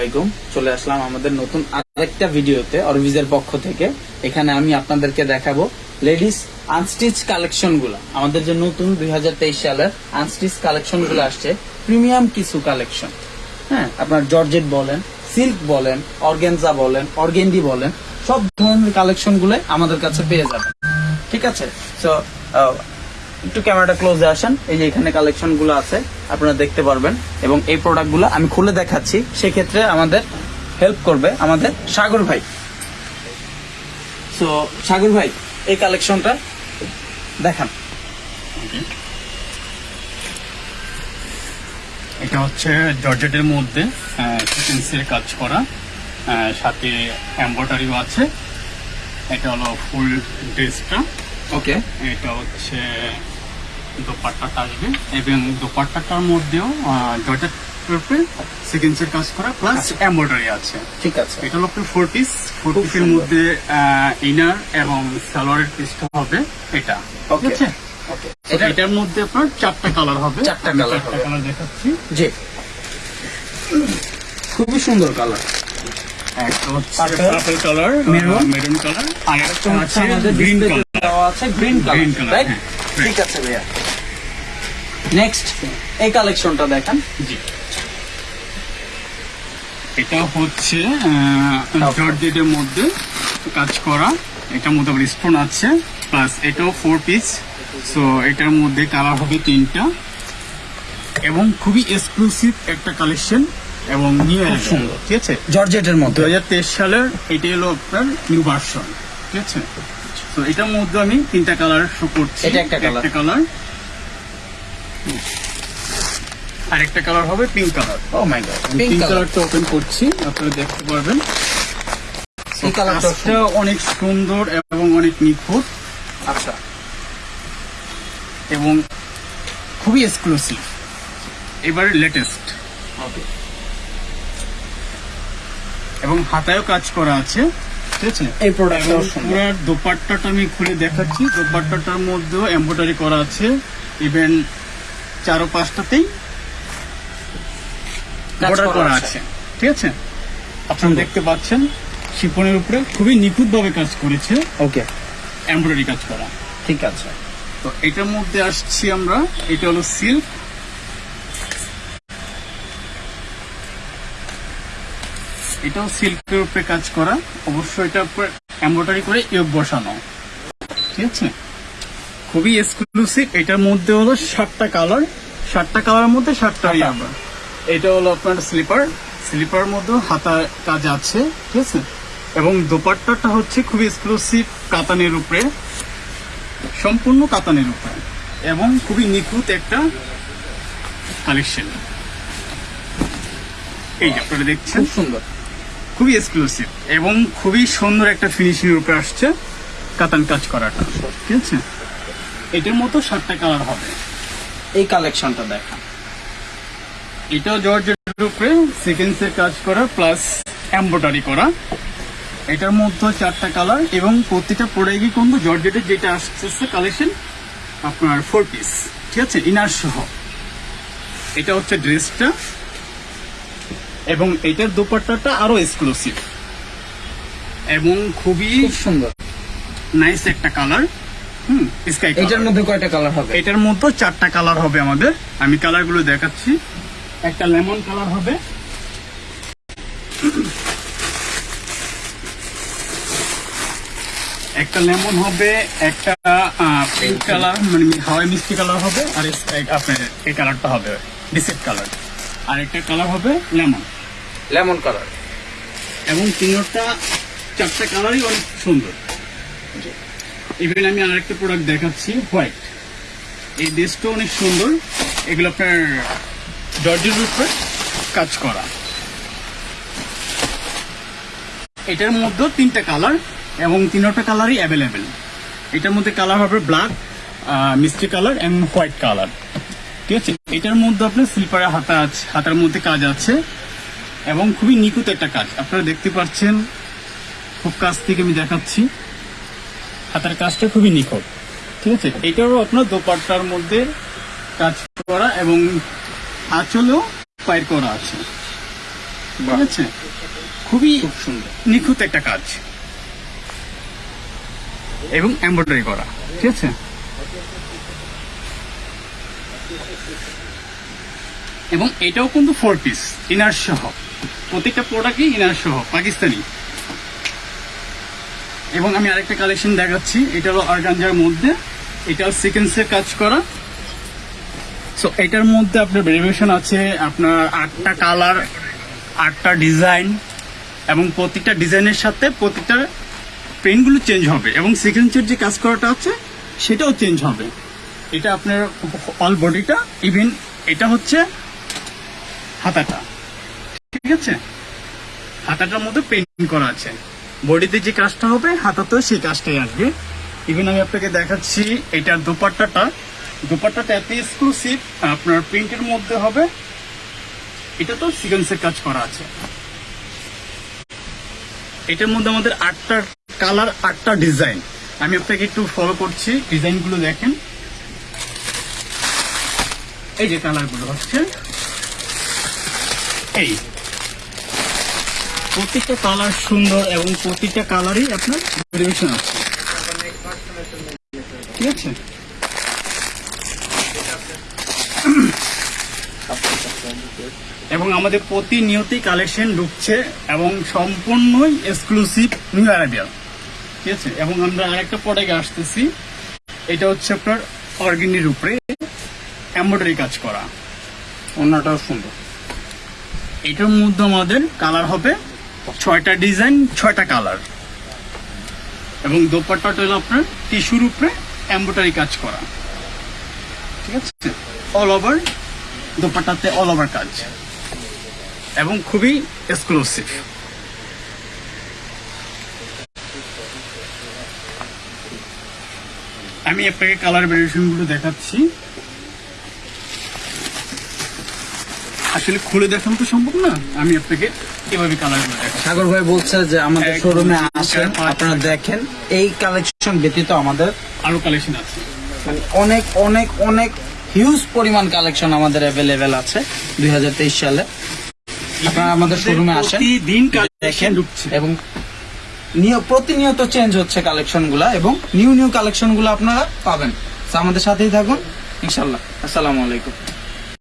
আলাইকুম। চলে আসলাম আমাদের নতুন আরেকটা ভিডিওতে অরভিজের পক্ষ থেকে। এখানে আমি আপনাদেরকে দেখাবো লেডিস আনস্টিচ কালেকশনগুলো আমাদের যে নতুন দুই সালের আনস্টিচ কালেকশনগুলো আসছে, প্রিমিয়াম কিছু কালেকশন। হ্যাঁ আপনার জর্জেট বলেন, সিল্ক বলেন, অর্গেনজা বলেন, অর্গেন্ডি বলেন, সব ধরনের কালেকশনগুলো আমাদের কাছে পেয়ে যাবেন। ঠিক আছে? তো একটু ক্যামেরাটা ক্লোজে আসেন। এই যে এখানে কালেকশনগুলো আছে আপনারা দেখতে পারবেন। এবং এই প্রোডাক্টগুলো আমি খুলে দেখাচ্ছি। সেক্ষেত্রে আমাদের হেল্প করবে আমাদের সাগর ভাই। সো সাগর ভাই এই কালেকশনটা দেখান। এটা হচ্ছে জর্জেটের মধ্যে কাজ করা। সাথে এম্ব্রয়ডারিও আছে। এটা হলো ফুল ড্রেসটা ওকে এটা হচ্ছে দোপাট্টাটা আসবে এবং দোপাট্টাটার মধ্যেও জর্জেট উপরে সিকোয়েন্সের কাজ করা প্লাস এম্ব্রয়ডারি আছে। ঠিক আছে। এটা হলো আপনার ফোর পিস ফোর পিসের মধ্যে ইনার এবং সালোয়ারের পিসটা হবে এটা। ঠিক আছে এটার মধ্যে আপনার চারটা কালার হবে। চারটা আমি colour চারটা হবে। কালার দেখাচ্ছি। জি। খুবই সুন্দর কালার একটা হচ্ছে পার্পল কালার মেরুন কালার আর একটা আমাদের গ্রিন কালার আছে গ্রিন কালার ঠিক আছে ভাইয়া। নেক্সট এই কালেকশনটা দেখান। জি। এটা হচ্ছে. জর্জেটের মধ্যে কাজ করা। এটার মধ্যে আবার স্টোন আছে প্লাস এটাও ফোর পিস সো এটার মধ্যে কালার হবে তিনটা। এবং খুবই এক্সক্লুসিভ একটা কালেকশন এবং নিউ সুন্দর। ঠিক আছে? জর্জেটের দু মধ্যে হাজার তেইশ সালের এটা হলো আপনার নিউ ভার্সন ঠিক আছে? তো এটার মধ্যে আমি তিনটা কালার শো করছি। এটা। একটা কালার আর একটা কালার হবে pink colour oh my god pink কালারটা ওপেন করছি আপনারা দেখতে পারবেন। এই কালারটা অনেক সুন্দর এবং অনেক নিখুঁত। আচ্ছা। এবং খুবই এক্সক্লুসিভ এবার লেটেস্ট ওকে এবং হাতায়ও কাজ করা আছে ঠিক আছে? এই প্রোডাক্টটাও পুরো দোপাট্টাটা আমি খুলে দেখাচ্ছি। দোপাট্টাটার মধ্যেও এমব্রয়ডারি করা আছে। ইভেন চারো পাঁচটাতেই বর্ডার করা আছে। ঠিক আছে? আপনারা দেখতে পাচ্ছেন শিপনের উপরে খুবই নিখুঁত ভাবে কাজ করেছে। ওকে এমব্রয়ডারি কাজ করা। ঠিক আছে। তো এটার মধ্যে আসছি আমরা। এটা হলো সিল্ক এটাও সিল্কের উপরে কাজ করা। অবশ্যই এটার উপরে এমব্রয়ডারি করে ইয়োগ বসানো। ঠিক আছে? খুবই এক্সক্লুসিভ এটার মধ্যে হলো সাতটা কালার সাতটা কালারের মধ্যে সাতটা ইয়াবা এটা হলো আপনার স্লিপার স্লিপার মধ্যে হাতা কাজ আছে ঠিক আছে? এবং দোপাট্টাটা হচ্ছে খুবই এক্সক্লুসিভ কাতানের উপরে সম্পূর্ণ কাতানের উপরে এবং খুবই নিখুঁত একটা কালেকশন এই আপনারা দেখছেন সুন্দর। খুবই এক্সক্লুসিভ এবং খুবই সুন্দর একটা ফিনিশিং উপরে আসছে কাতান কাজ করাটা ঠিক আছে? এটার মতো সাতটা কালার হবে। এই কালেকশনটা দেখা। এটা জর্জের উপরে সিকেন্সের কাজ করা প্লাস এম্ব্রয়ডারি করা। এটার মধ্যে চারটা কালার এবং প্রতিটা প্রোডাক্টই কিন্তু জর্জেটের যেটা আসতেছে কালেকশন আপনার ফোর পিস ঠিক আছে? ইনার সহ। এটা হচ্ছে ড্রেসটা এবং এটার দোপাট্টাটা আরও এক্সক্লুসিভ এবং খুবই সুন্দর। নাইস একটা কালার হুম স্কাই এটার মধ্যে কয়টা কালার হবে? এটার মধ্যে চারটা কালার হবে আমাদের। আমি কালারগুলো দেখাচ্ছি। একটা লেমন কালার হবে। একটা লেমন হবে একটা পিঙ্ক কালার মানে হাওয়াই মিষ্টি কালার হবে আর আপনার এই কালারটা হবে বিসেট কালার আর একটা কালার হবে লেমন লেমন কালার এবং তিনটা চারটা কালারই অনেক সুন্দর। ইভেন আমি আরেকটা প্রোডাক্ট দেখাচ্ছি হোয়াইট এই ড্রেসটা অনেক সুন্দর। এগুলো আপনার জর্জের উপরে কাজ করা। এটার মধ্যে তিনটা কালার এবং তিনটা কালারই অ্যাভেলেবেল এটার মধ্যে কালার হবে ব্ল্যাক মিষ্টি কালার এবং হোয়াইট কালার ঠিক আছে? এটার মধ্যে আপনার স্লিপারের হাতা আছে, হাতার মধ্যে কাজ আছে। এবং খুবই নিখুঁত একটা কাজ। আপনারা দেখতে পাচ্ছেন, খুব কাছ থেকে আমি দেখাচ্ছি। হাতার কাজটা খুবই নিখুঁত। ঠিক আছে? এটারও আপনার দোপাট্টার মধ্যে কাজ করা এবং আঁচলেও পায়ের করা আছে। ঠিক আছে? খুবই সুন্দর। নিখুঁত একটা কাজ। এবং এমব্রয়ডারি করা। ঠিক আছে? এবং এটাও কিন্তু ফোর পিস ইনার সহ। প্রত্যেকটা প্রোডাক্টই ইনার সহ পাকিস্তানি। এবং আমি আরেকটা কালেকশন দেখাচ্ছি। এটা হলো অর্গানজার মধ্যে। এটাও সিকেন্সের কাজ করা। সো এটার মধ্যে আপনার ভেরিয়েশন আছে আপনার আটটা কালার আটটা ডিজাইন এবং প্রত্যেকটা ডিজাইনের সাথে প্রত্যেকটা প্রিন্টগুলো চেঞ্জ হবে এবং সিকেন্সের যে কাজ করাটা আছে, সেটাও চেঞ্জ হবে। এটা আপনার অল বডিটা ইভেন এটা হচ্ছে হাতাটা। ঠিক আছে? হাতাটার মধ্যে পেন্টিং করা আছে। বডিতে যে কাজটা হবে, হাতাতেও সেই কাজটাই আসবে। ইভেন আমি আপনাকে দেখাচ্ছি এটার দোপাট্টাটা। দোপাট্টাটা এত এক্সক্লুসিভ আপনার প্রিন্টের মধ্যে হবে। এটা তো সিকোয়েন্সের কাজ করা আছে। এটার মধ্যে আমাদের আটটা কালার আটটা ডিজাইন আমি আপনাকে একটু ফলো করছি ডিজাইনগুলো দেখেন। এই যে কালারগুলো হচ্ছে। এই। প্রত্যেকটা কালার সুন্দর এবং প্রতিটা কালারই আপনার ভেরিয়েশন আছে। ঠিক আছে? এবং আমাদের প্রতিনিয়তই কালেকশন ঢুকছে এবং সম্পূর্ণই এক্সক্লুসিভ নিউ আরাবিয়া ঠিক আছে? এবং আমরা আরেকটা প্রোডাক্ট আসতেছি। এটা হচ্ছে আপনার অর্গেনির উপরে এমব্রয়ডারি কাজ করা। অন্যটাও সুন্দর। এটার মধ্যে আমাদের কালার হবে ছয়টা ডিজাইন, ছয়টা কালার। এবং দোপাট্টাটা হলো আপনার টিস্যুর উপরে এমব্রয়ডারি কাজ করা। ঠিক আছে? অল ওভার দোপাট্টাতে অল ওভার কাজ। এবং খুবই এক্সক্লুসিভ আমি আপনাকে কালার ভেরিয়েশনগুলো দেখাচ্ছি। আসলে খুলে দেখানো তো সম্ভব না। আমি আপনাকে এভাবে কালার সাগর ভাই বলছে যে আমাদের শোরুমে আসেন আপনারা দেখেন। এই কালেকশন ব্যতীত আমাদের আরও কালেকশন আছে। মানে অনেক অনেক অনেক হিউজ পরিমাণ কালেকশন আমাদের অ্যাভেলেবেল আছে দুই হাজার তেইশ সালে। আপনারা আমাদের শোরুমে আসেন প্রতিদিন দেখেন এবং নিয়- প্রতিনিয়ত চেঞ্জ হচ্ছে কালেকশনগুলা এবং নিউ নিউ কালেকশনগুলো আপনারা পাবেন। তো আমাদের সাথেই থাকুন। ইনশাল্লাহ আসসালামু আলাইকুম।